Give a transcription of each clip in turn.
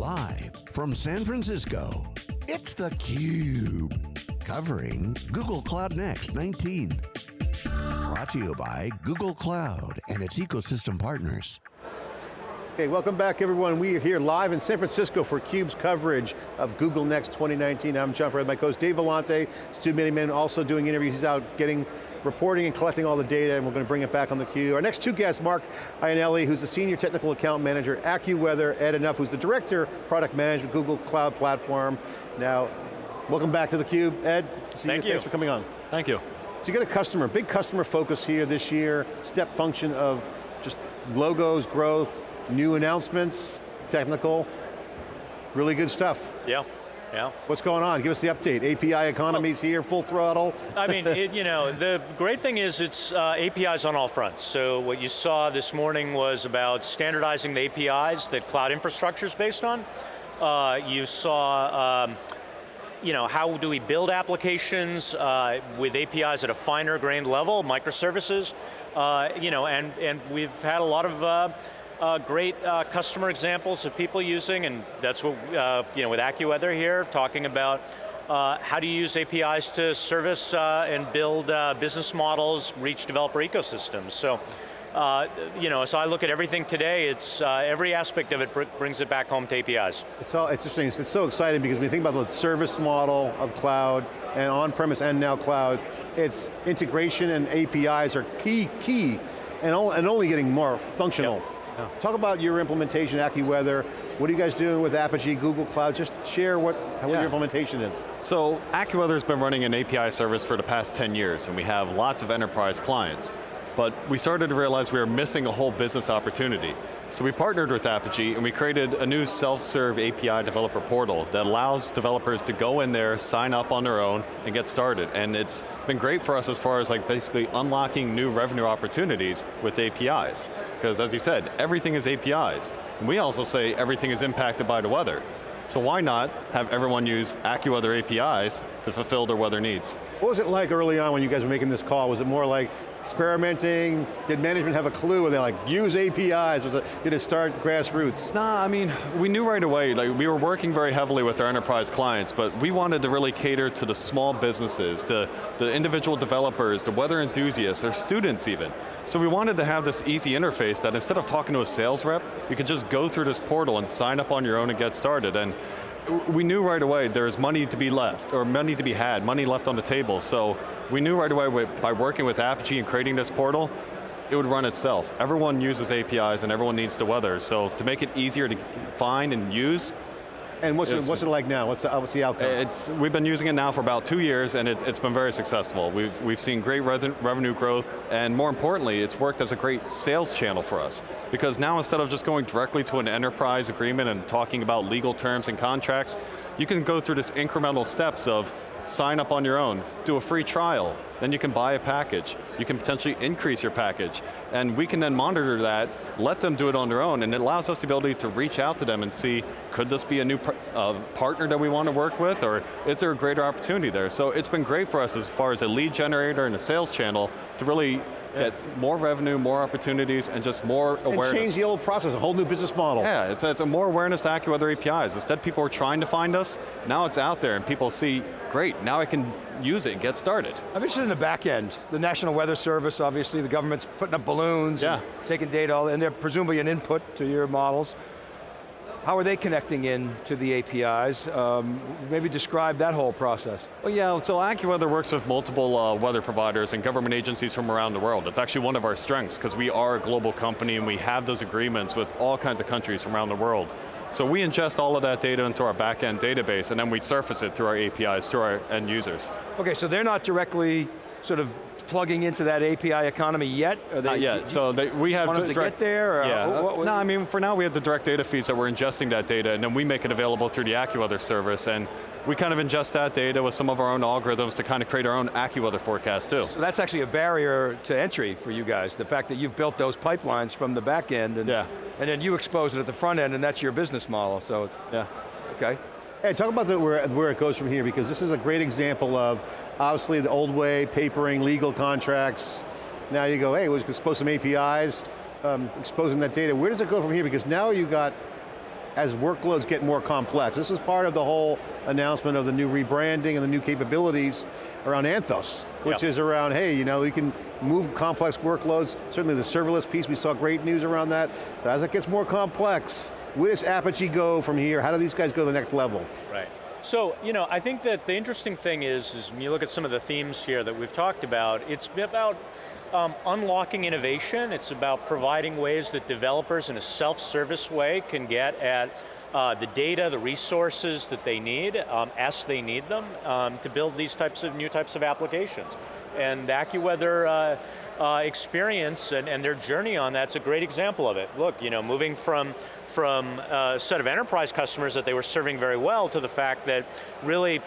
Live from San Francisco, it's theCUBE. Covering Google Cloud Next 19. Brought to you by Google Cloud and its ecosystem partners. Okay, welcome back everyone. We are here live in San Francisco for CUBE's coverage of Google Next 2019. I'm John Furrier, my co-host Dave Vellante, Stu Miniman also doing interviews. He's out getting reporting and collecting all the data, and we're going to bring it back on the Cube. Our next two guests, Mark Iannelli, who's the Senior Technical Account Manager at AccuWeather, Ed Anuff, who's the Director, Product Management, Google Cloud Platform. Now, welcome back to the Cube, Ed. Thank you. Thanks for coming on. Thank you. So you got a customer, big customer focus here this year, step function of just logos, growth, new announcements, technical, really good stuff. Yeah. Yeah. What's going on? Give us the update. API economy's well, here, full throttle. I mean, it, you know, the great thing is it's uh, APIs on all fronts. So what you saw this morning was about standardizing the APIs that cloud infrastructure is based on. Uh, you saw um, you know, how do we build applications uh, with APIs at a finer grained level, microservices, uh, you know, and, and we've had a lot of uh, great uh, customer examples of people using, and that's what, uh, you know, with AccuWeather here, talking about uh, how do you use APIs to service uh, and build uh, business models, reach developer ecosystems. So, you know, so I look at everything today, it's, every aspect of it br brings it back home to APIs. It's, all, it's interesting, it's so exciting because when you think about the service model of cloud, and on-premise and now cloud, it's integration and APIs are key, key, and, and only getting more functional. Yep. Yeah. Talk about your implementation, AccuWeather. What are you guys doing with Apigee, Google Cloud? Just share what, what yeah. your implementation is. So AccuWeather has been running an API service for the past 10 years, and we have lots of enterprise clients. But we started to realize we were missing a whole business opportunity. So we partnered with Apigee and we created a new self-serve API developer portal that allows developers to go in there, sign up on their own, and get started. And it's been great for us as far as like basically unlocking new revenue opportunities with APIs. Because as you said, everything is APIs. And we also say everything is impacted by the weather. So why not have everyone use AccuWeather APIs to fulfill their weather needs? What was it like early on when you guys were making this call? Was it more like, experimenting? Did management have a clue? Were they like, use APIs? Was it, did it start grassroots? Nah, I mean, we knew right away, like we were working very heavily with our enterprise clients, but we wanted to really cater to the small businesses, the, the individual developers, the weather enthusiasts, or students even. So we wanted to have this easy interface that instead of talking to a sales rep, you could just go through this portal and sign up on your own and get started. And we knew right away there's money to be left, or money to be had, money left on the table. So we knew right away by working with Apigee and creating this portal, it would run itself. Everyone uses APIs and everyone needs the weather, so to make it easier to find and use, and what's it, what's it like now? What's the, what's the outcome? It's, we've been using it now for about two years and it's, it's been very successful. We've, we've seen great revenue growth and more importantly, it's worked as a great sales channel for us. Because now instead of just going directly to an enterprise agreement and talking about legal terms and contracts, you can go through this incremental steps of sign up on your own, do a free trial, then you can buy a package. You can potentially increase your package. And we can then monitor that, let them do it on their own, and it allows us the ability to reach out to them and see, could this be a new uh, partner that we want to work with, or is there a greater opportunity there? So it's been great for us as far as a lead generator and a sales channel to really get more revenue, more opportunities, and just more awareness. And change the old process, a whole new business model. Yeah, it's, it's a more awareness to AccuWeather APIs. Instead people were trying to find us, now it's out there and people see, great, now I can use it and get started. I'm interested in the back end. The National Weather Service, obviously, the government's putting up balloons, yeah. taking data, and they're presumably an input to your models. How are they connecting in to the APIs? Um, maybe describe that whole process. Well yeah, so AccuWeather works with multiple uh, weather providers and government agencies from around the world. It's actually one of our strengths because we are a global company and we have those agreements with all kinds of countries from around the world. So we ingest all of that data into our backend database and then we surface it through our APIs to our end users. Okay, so they're not directly sort of plugging into that API economy yet? They, Not yet. So they, we have to get there. Uh, yeah. What, what, no, I mean for now we have the direct data feeds that we're ingesting that data, and then we make it available through the AccuWeather service, and we kind of ingest that data with some of our own algorithms to kind of create our own AccuWeather forecast too. So that's actually a barrier to entry for you guys, the fact that you've built those pipelines from the back end, and, yeah. and then you expose it at the front end, and that's your business model, so. Yeah. Okay. Hey, talk about the, where, where it goes from here, because this is a great example of Obviously the old way, papering, legal contracts. Now you go, hey, we expose some APIs, um, exposing that data. Where does it go from here? Because now you got as workloads get more complex. This is part of the whole announcement of the new rebranding and the new capabilities around Anthos, which yep. is around, hey, you know, you can move complex workloads. Certainly the serverless piece, we saw great news around that. So as it gets more complex, where does Apigee go from here? How do these guys go to the next level? Right. So, you know, I think that the interesting thing is, is when you look at some of the themes here that we've talked about, it's about um, unlocking innovation, it's about providing ways that developers in a self-service way can get at uh, the data, the resources that they need, um, as they need them, um, to build these types of new types of applications. And the AccuWeather uh, uh, experience and, and, their journey on that's a great example of it. Look, you know, moving from, from a set of enterprise customers that they were serving very well to the fact that really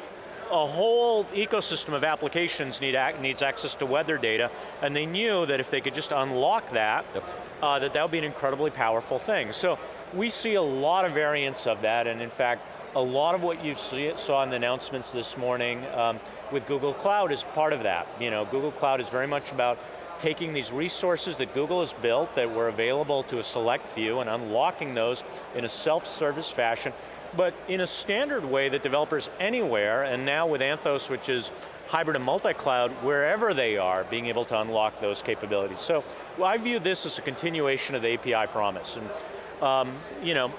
a whole ecosystem of applications need needs access to weather data, and they knew that if they could just unlock that, yep. uh, that that would be an incredibly powerful thing. So we see a lot of variants of that, and in fact, a lot of what you see, saw in the announcements this morning um, with Google Cloud is part of that. You know, Google Cloud is very much about taking these resources that Google has built that were available to a select few and unlocking those in a self-service fashion but in a standard way that developers anywhere, and now with Anthos, which is hybrid and multi-cloud, wherever they are, being able to unlock those capabilities. So well, I view this as a continuation of the API promise. And um, you know,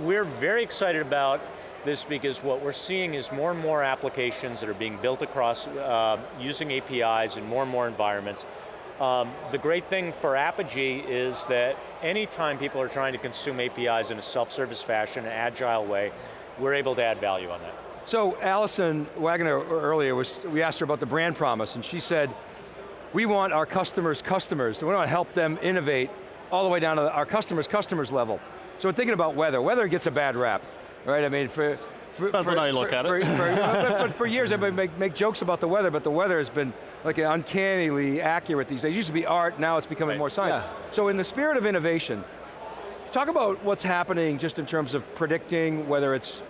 we're very excited about this because what we're seeing is more and more applications that are being built across uh, using APIs in more and more environments. Um, the great thing for Apigee is that anytime people are trying to consume APIs in a self-service fashion, an agile way, we're able to add value on that. So Alison Wagonfeld earlier, was, we asked her about the brand promise and she said, we want our customers' customers, we want to help them innovate all the way down to our customers' customers level. So we're thinking about weather. Weather gets a bad rap, right? I mean, for, for, Depends for, how you look for, at for, it. but for years, everybody make, make jokes about the weather, but the weather has been like uncannily accurate these days. It used to be art, now it's becoming right. more science. Yeah. So in the spirit of innovation, talk about what's happening just in terms of predicting whether it's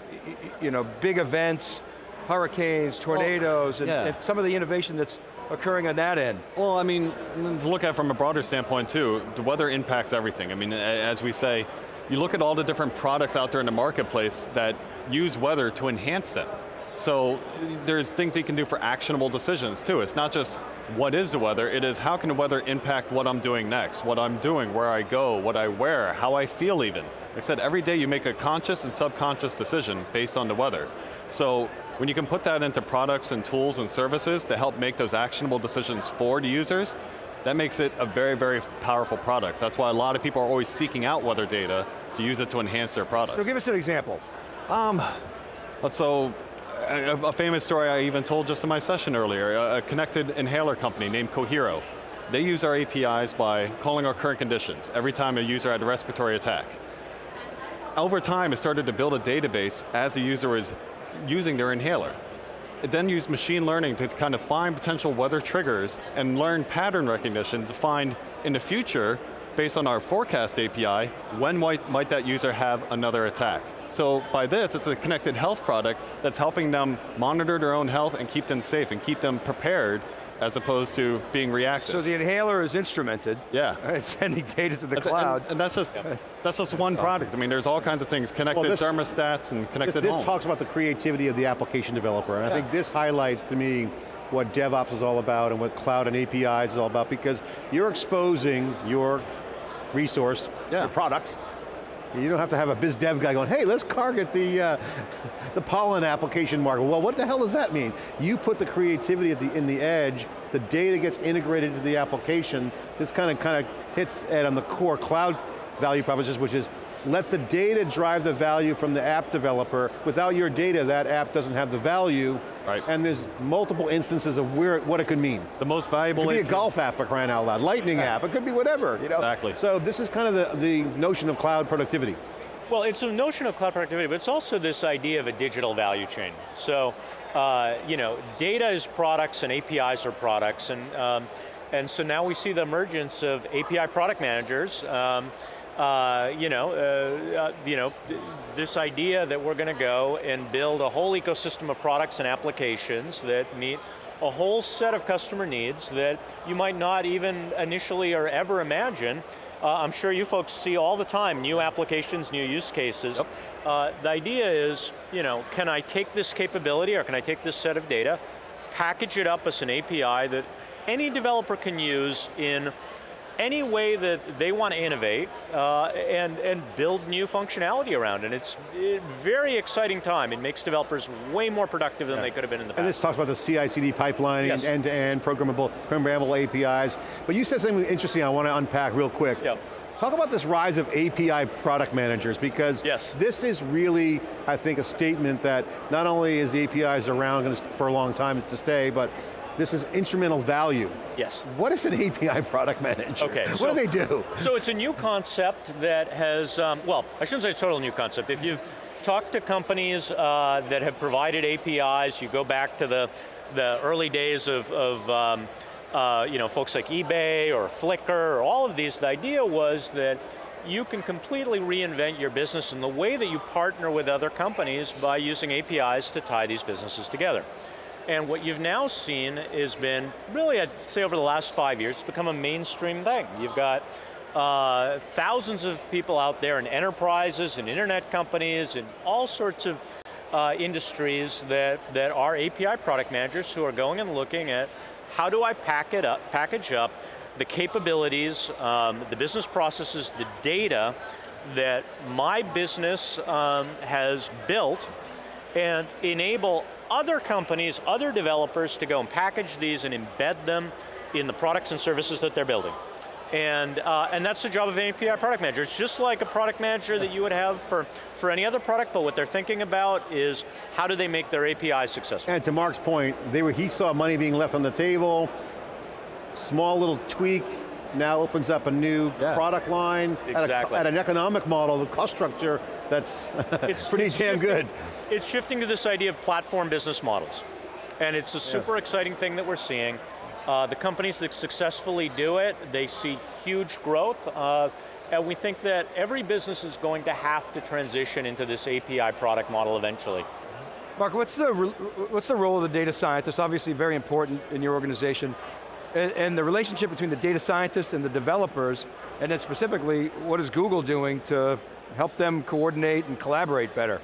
you know, big events, hurricanes, tornadoes, well, yeah. and, and some of the innovation that's occurring on that end? Well, I mean, to look at from a broader standpoint too, the weather impacts everything. I mean, as we say, you look at all the different products out there in the marketplace that use weather to enhance them. So there's things you can do for actionable decisions too. It's not just what is the weather, it is how can the weather impact what I'm doing next, what I'm doing, where I go, what I wear, how I feel even. Like I said, every day you make a conscious and subconscious decision based on the weather. So when you can put that into products and tools and services to help make those actionable decisions for the users, that makes it a very, very powerful product. That's why a lot of people are always seeking out weather data to use it to enhance their products. So give us an example. Um, so, a, a, famous story I even told just in my session earlier, a, a connected inhaler company named Cohero. They use our APIs by calling our current conditions every time a user had a respiratory attack. Over time, it started to build a database as the user was using their inhaler. It then used machine learning to kind of find potential weather triggers and learn pattern recognition to find in the future, based on our forecast API, when might, might that user have another attack. So by this, it's a connected health product that's helping them monitor their own health and keep them safe and keep them prepared as opposed to being reactive. So the inhaler is instrumented. Yeah. Right, sending data to the that's cloud. And, and, that's just that's just one product. I mean, there's all kinds of things, connected well, this, thermostats and connected This, this talks about the creativity of the application developer, and yeah. I think this highlights to me what DevOps is all about and what cloud and APIs is all about, because you're exposing your resource, yeah. your product, you don't have to have a biz dev guy going, hey, let's target the, uh, the pollen application market. Well, what the hell does that mean? You put the creativity at the, in the edge, the data gets integrated into the application. This kind of kind of hits at on the core cloud value proposition, which is let the data drive the value from the app developer. Without your data, that app doesn't have the value. Right. And there's multiple instances of where what it could mean. The most valuable. It could be a golf app for crying out loud, lightning yeah. app, it could be whatever. You know? Exactly. So this is kind of the, the notion of cloud productivity. Well, it's a notion of cloud productivity, but it's also this idea of a digital value chain. So, uh, you know, data is products and APIs are products, and um, and so now we see the emergence of API product managers. Um, uh, you know, uh, uh, you know, this idea that we're going to go and build a whole ecosystem of products and applications that meet a whole set of customer needs that you might not even initially or ever imagine. Uh, I'm sure you folks see all the time new applications, new use cases. Yep. uh, the idea is, you know, can I take this capability or can I take this set of data, package it up as an API that any developer can use in any way that they want to innovate uh, and, and build new functionality around And It's a very exciting time. It makes developers way more productive than yeah. they could have been in the past. And this talks about the CI/CD pipeline yes. and end-to-end programmable, programmable APIs. But you said something interesting I want to unpack real quick. Yep. Talk about this rise of API product managers because yes. this is really, I think, a statement that not only is the APIs around for a long time, it's to stay, but this is instrumental value. Yes. What is an API product manager? Okay. What so, do they do? So it's a new concept that has, um, well, I shouldn't say it's a total new concept. If you've talked to companies uh, that have provided APIs, you go back to the, the early days of, of um, uh, you know, folks like eBay or Flickr, or all of these, the idea was that you can completely reinvent your business in the way that you partner with other companies by using APIs to tie these businesses together. And what you've now seen has been, really I'd say over the last five years, it's become a mainstream thing. You've got uh, thousands of people out there in enterprises and internet companies and all sorts of uh, industries that, that are API product managers who are going and looking at how do I pack it up, package up the capabilities, um, the business processes, the data that my business um, has built and enable other companies, other developers to go and package these and embed them in the products and services that they're building. And, uh, and that's the job of an API product manager. It's just like a product manager that you would have for, for any other product, but what they're thinking about is how do they make their API successful. And to Mark's point, they were, he saw money being left on the table, small little tweak, now opens up a new yeah. product line exactly. at, a, at, an economic model, the cost structure that's it's, pretty it's damn shifting, good. It's shifting to this idea of platform business models. And it's a super yeah. exciting thing that we're seeing. Uh, the companies that successfully do it, they see huge growth. Uh, and we think that every business is going to have to transition into this API product model eventually. Mark, what's the, what's the role of the data scientist? Obviously very important in your organization and, and, the relationship between the data scientists and the developers, and then specifically, what is Google doing to help them coordinate and collaborate better,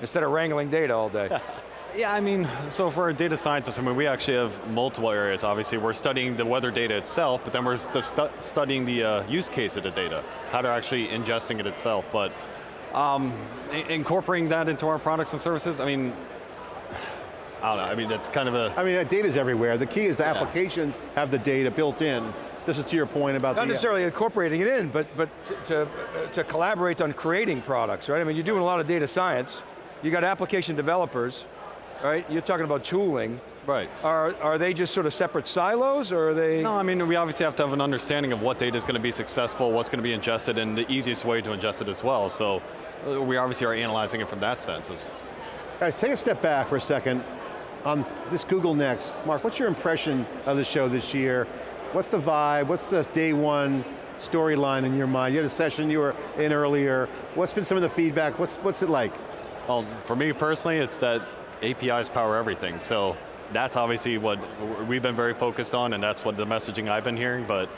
instead of wrangling data all day? Yeah, I mean, so for a data scientist, I mean, we actually have multiple areas. Obviously, we're studying the weather data itself, but then we're stu studying the uh, use case of the data, how they're actually ingesting it itself. But um, incorporating that into our products and services, I mean, I don't know, I mean, that's kind of a... I mean, that data's everywhere. The key is the yeah. applications have the data built in. This is to your point about Not necessarily incorporating it in, but, but to, to collaborate on creating products, right? I mean, you're doing a lot of data science. You got application developers, right? You're talking about tooling. Right. Are, are they just sort of separate silos, or are they? No, I mean, we obviously have to have an understanding of what data is going to be successful, what's going to be ingested, and the easiest way to ingest it as well. So uh, we obviously are analyzing it from that sense. Guys, take a step back for a second on this Google Next. Mark, what's your impression of the show this year? What's the vibe? What's the day one storyline in your mind? You had a session you were in earlier. What's been some of the feedback? What's, what's it like? Well, for me personally, it's that APIs power everything. So that's obviously what we've been very focused on and that's what the messaging I've been hearing, but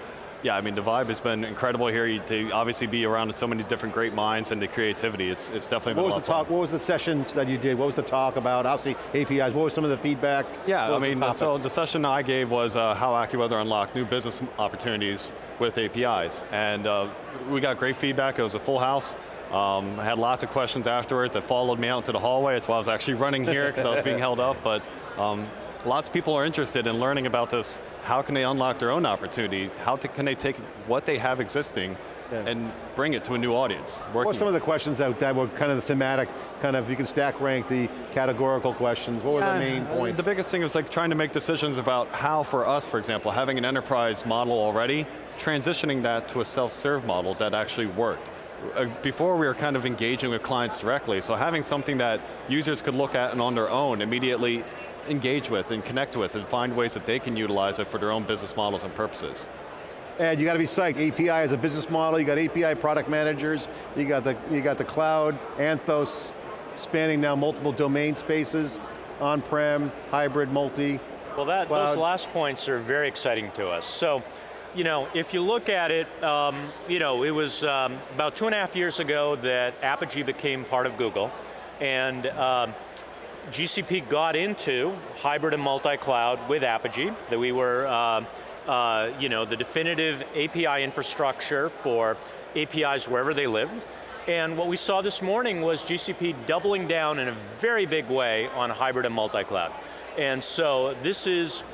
yeah, I mean, the vibe has been incredible here to obviously be around so many different great minds and the creativity. It's, it's definitely what was the talk? What was the session that you did? What was the talk about? Obviously, APIs. What was some of the feedback? Yeah, I mean, the so the session I gave was uh, how AccuWeather unlocked new business opportunities with APIs, and uh, we got great feedback. It was a full house. Um, I had lots of questions afterwards that followed me out into the hallway. That's why I was actually running here because I was being held up. But um, lots of people are interested in learning about this how can they unlock their own opportunity? How can they take what they have existing yeah. and bring it to a new audience? What were some of the questions that, that were kind of the thematic, kind of, you can stack rank the categorical questions. What yeah, were the main points? The biggest thing was like trying to make decisions about how for us, for example, having an enterprise model already, transitioning that to a self-serve model that actually worked uh, before we were kind of engaging with clients directly, so having something that users could look at and on their own immediately engage with and connect with and find ways that they can utilize it for their own business models and purposes. And you got to be psyched. API is a business model. You got API product managers. You got the you got the cloud, Anthos, spanning now multiple domain spaces, on-prem, hybrid, multi. Well, that those last points are very exciting to us. So, you know, if you look at it, um, you know, it was um, about two and a half years ago that Apigee became part of Google, and um, GCP got into hybrid and multi-cloud with Apigee, that we were, uh, uh, you know, the definitive API infrastructure for APIs wherever they live. And what we saw this morning was GCP doubling down in a very big way on hybrid and multi-cloud. And so this is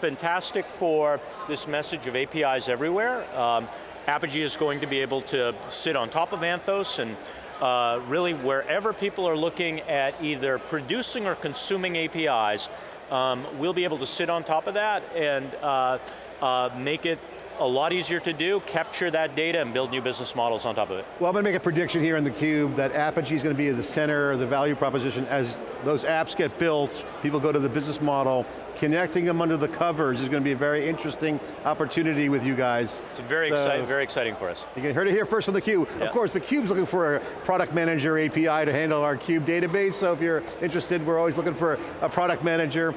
fantastic for this message of APIs everywhere. Um, Apigee is going to be able to sit on top of Anthos and uh, really wherever people are looking at either producing or consuming APIs, um, we'll be able to sit on top of that and uh, uh, make it a lot easier to do, capture that data and build new business models on top of it. Well, I'm going to make a prediction here in theCUBE that Apigee is going to be the center of the value proposition as those apps get built, people go to the business model, connecting them under the covers is going to be a very interesting opportunity with you guys. It's very, so, exciting, very exciting for us. You can heard it here first on theCUBE. Yeah. Of course, theCUBE's looking for a product manager API to handle our CUBE database, so if you're interested, we're always looking for a product manager.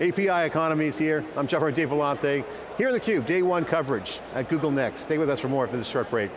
API economies here. I'm Jeff Dave Vellante. Here in theCUBE, day one coverage at Google Next. Stay with us for more after this short break.